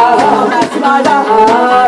I'm ah, ah, ah,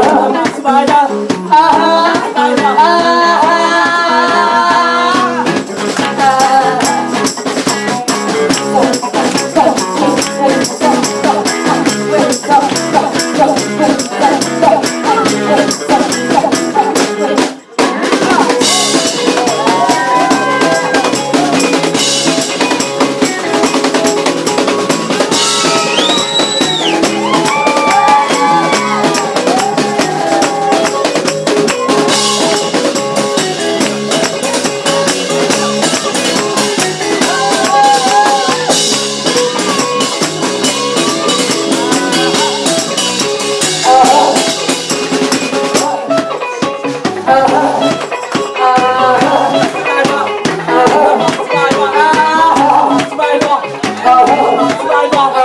I want